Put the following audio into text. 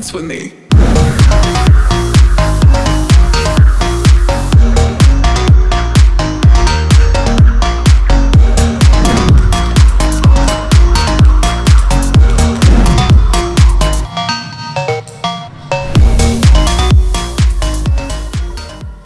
dance with me.